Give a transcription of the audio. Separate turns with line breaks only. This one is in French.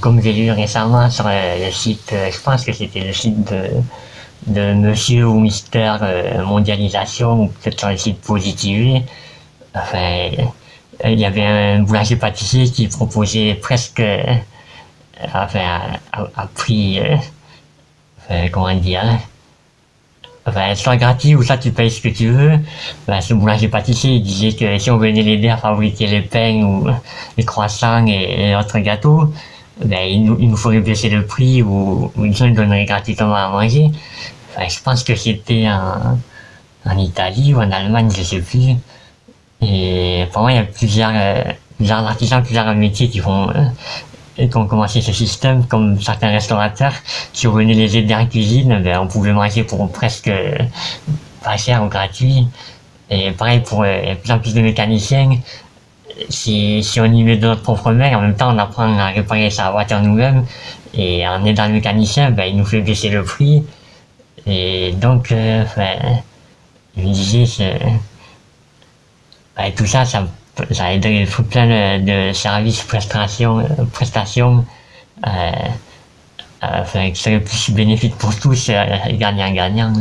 Comme j'ai lu récemment sur le site, je pense que c'était le site de, de Monsieur ou Mister Mondialisation, ou peut-être sur le site Positivé, enfin, il y avait un boulanger pâtissier qui proposait presque, enfin, à, prix, enfin, comment dire, enfin, soit gratuit ou soit tu payes ce que tu veux. Ben, ce boulanger pâtissier il disait que si on venait l'aider à fabriquer les pains ou les croissants et, autres gâteaux, ben, il, nous, il nous ferait baisser le prix ou, ou il nous donnerait gratuitement à manger. Je pense que c'était en, Italie ou en Allemagne, je sais plus. Et pour moi, il y a plusieurs, euh, plusieurs artisans, plusieurs métiers qui font euh, qui ont commencé ce système, comme certains restaurateurs, si on venait les aider en cuisine, ben, on pouvait manger pour presque pas cher ou gratuit. Et pareil pour euh, plus en plus de mécaniciens, si, si on y met de notre propre main, en même temps on apprend à réparer sa voiture nous-mêmes, et en aidant le mécanicien, ben, il nous fait baisser le prix. Et donc, euh, je me disais, ben, tout ça, ça ça aiderait plein de, services, prestations, prestations euh, euh, qui seraient plus bénéfiques pour tous, gagnant-gagnant.